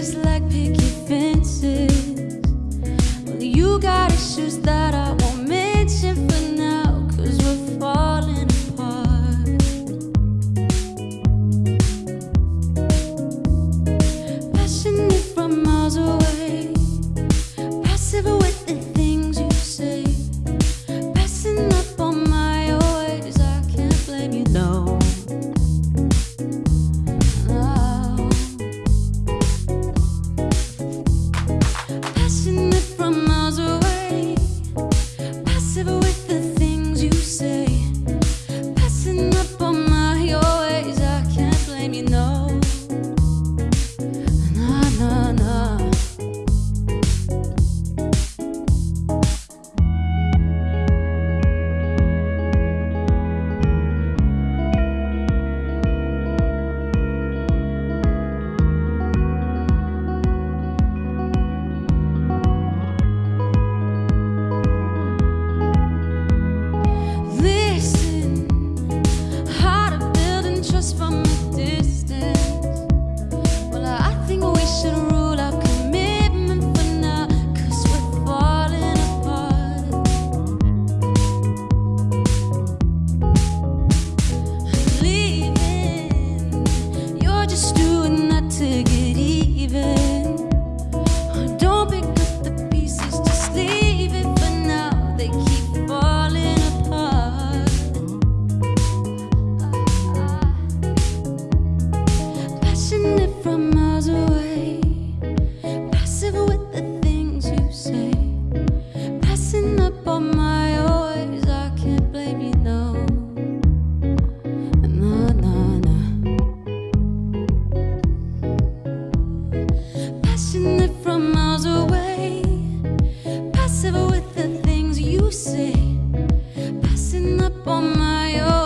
just like picket fences. Well, you got issues that are. just doing that to get even. Don't pick up the pieces, just leave it for now. They keep falling apart. Passionate from miles away, passive with the things you say. my own.